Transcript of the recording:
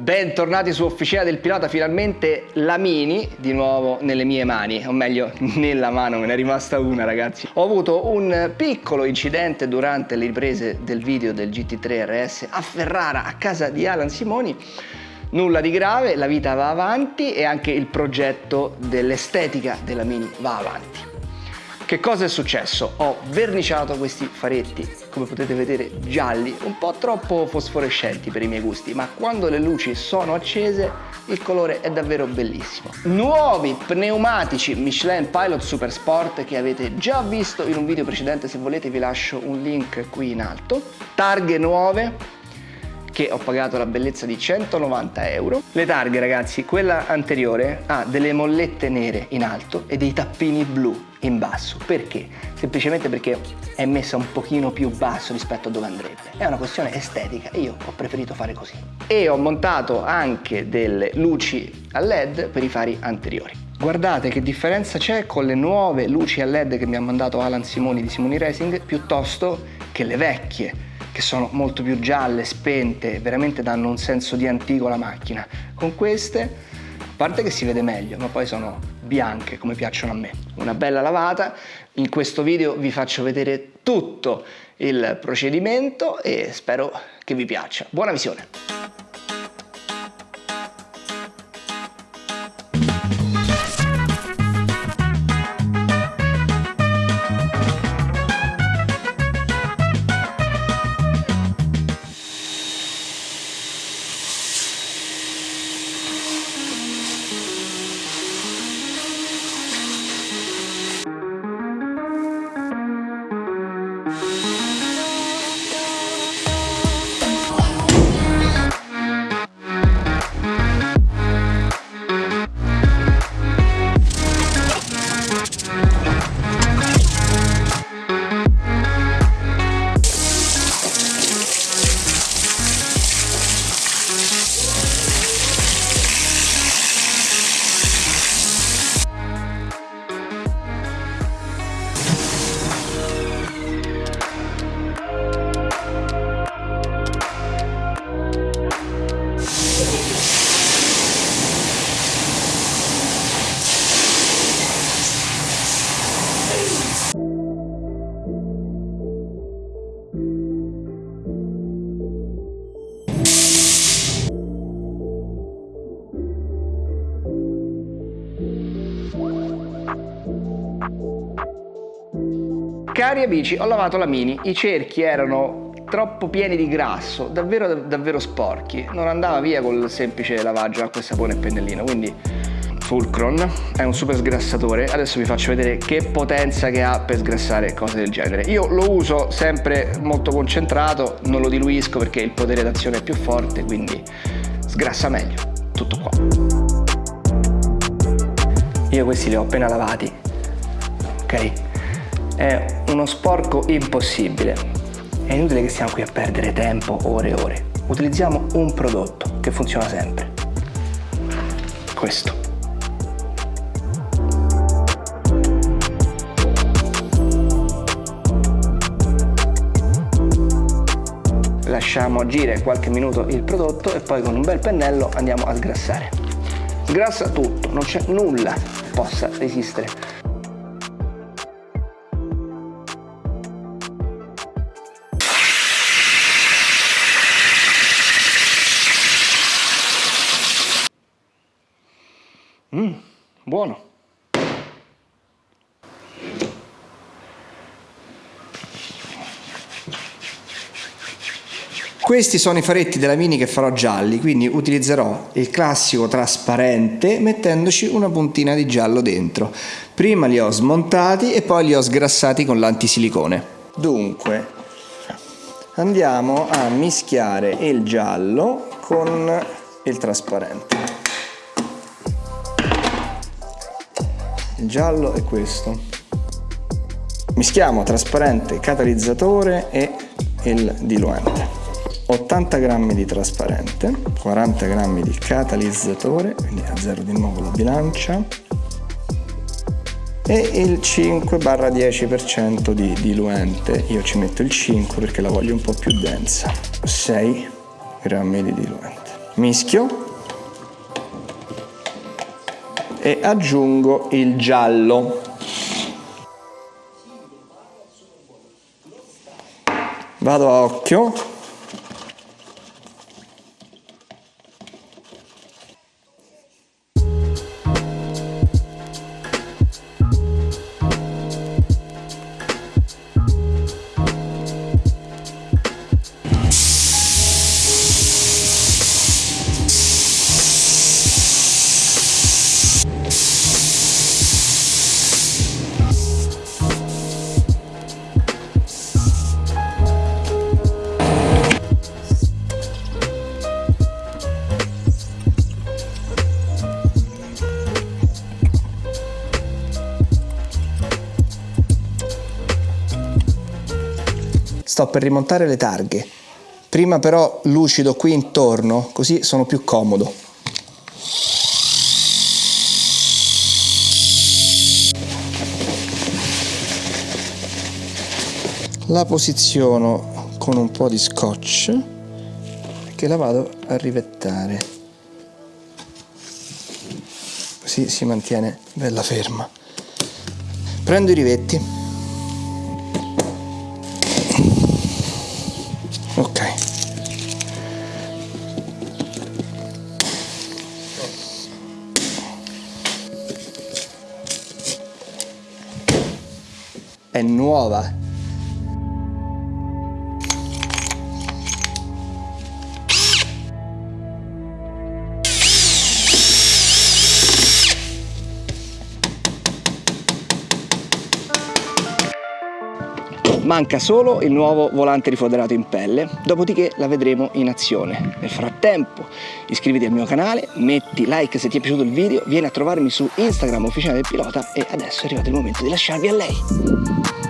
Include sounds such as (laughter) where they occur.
Bentornati su Officina del Pilota, finalmente la Mini di nuovo nelle mie mani, o meglio (laughs) nella mano, me ne è rimasta una ragazzi. Ho avuto un piccolo incidente durante le riprese del video del GT3 RS a Ferrara a casa di Alan Simoni, nulla di grave, la vita va avanti e anche il progetto dell'estetica della Mini va avanti. Che cosa è successo? Ho verniciato questi faretti, come potete vedere gialli, un po' troppo fosforescenti per i miei gusti, ma quando le luci sono accese il colore è davvero bellissimo. Nuovi pneumatici Michelin Pilot Super Sport che avete già visto in un video precedente, se volete vi lascio un link qui in alto. Targhe nuove, che ho pagato la bellezza di 190 euro. Le targhe ragazzi, quella anteriore ha delle mollette nere in alto e dei tappini blu in basso. Perché? Semplicemente perché è messa un pochino più basso rispetto a dove andrebbe. È una questione estetica e io ho preferito fare così. E ho montato anche delle luci a led per i fari anteriori. Guardate che differenza c'è con le nuove luci a led che mi ha mandato Alan Simoni di Simoni Racing piuttosto che le vecchie che sono molto più gialle, spente, veramente danno un senso di antico alla macchina. Con queste, a parte che si vede meglio, ma poi sono bianche come piacciono a me. Una bella lavata, in questo video vi faccio vedere tutto il procedimento e spero che vi piaccia. Buona visione! Cari amici, ho lavato la Mini, i cerchi erano troppo pieni di grasso, davvero davvero sporchi, non andava via col semplice lavaggio acqua e sapone e pennellino, quindi Fulcron è un super sgrassatore, adesso vi faccio vedere che potenza che ha per sgrassare cose del genere. Io lo uso sempre molto concentrato, non lo diluisco perché il potere d'azione è più forte, quindi sgrassa meglio, tutto qua. Io questi li ho appena lavati, ok? è uno sporco impossibile. È inutile che stiamo qui a perdere tempo, ore e ore. Utilizziamo un prodotto che funziona sempre. Questo. Lasciamo agire qualche minuto il prodotto e poi con un bel pennello andiamo a sgrassare. Sgrassa tutto, non c'è nulla che possa resistere Mmm, buono. Questi sono i faretti della Mini che farò gialli, quindi utilizzerò il classico trasparente mettendoci una puntina di giallo dentro. Prima li ho smontati e poi li ho sgrassati con l'antisilicone. Dunque, andiamo a mischiare il giallo con il trasparente. il giallo è questo mischiamo trasparente catalizzatore e il diluente 80 grammi di trasparente 40 grammi di catalizzatore quindi a zero di nuovo la bilancia e il 5-10% di diluente. Io ci metto il 5 perché la voglio un po' più densa. 6 grammi di diluente. Mischio. E aggiungo il giallo. Vado a occhio sto per rimontare le targhe. Prima però lucido qui intorno, così sono più comodo. La posiziono con un po' di scotch che la vado a rivettare. Così si mantiene bella ferma. Prendo i rivetti è nuova Manca solo il nuovo volante rifoderato in pelle, dopodiché la vedremo in azione. Nel frattempo iscriviti al mio canale, metti like se ti è piaciuto il video, vieni a trovarmi su Instagram Officina del Pilota e adesso è arrivato il momento di lasciarvi a lei.